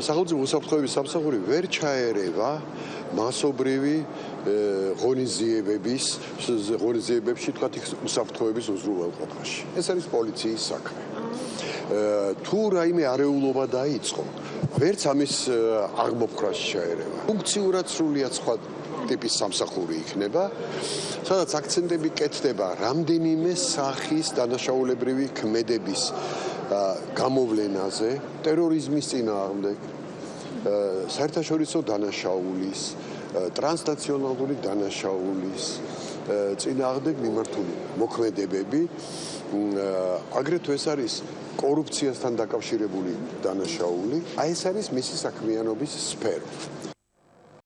სახელმწიფო უსაფრთხოების სამსახური ვერ ჩაერევა მასობრივი ღონისძიებების ღონისძიებებში თქვათ უსაფრთხოების უზრუნველყოფაში. ეს არის პოლიციის საქმე. თუ რაიმე არეულობა დაიწყო, ვერც ამის აღმოფხრას შეერევა. ფუნქციურად სრულიად სხვა ტიპის სამსახური იქნება, სადაც აქცენტები კეთდება რამდენიმე სახის დანაშაულებრივი ქმედების გამოვლენაზე, ტერორიზმის წინააღმდეგ, საერთაშორისო დანაშაულის, ტრანსნაციონალური დანაშაულის წინააღმდეგ მიმართული მოქმედებები აგრეთვე ეს არის კორუფციასთან დაკავშირებული დანაშაული. აი ეს არის მისი საქმიანობის სფერო.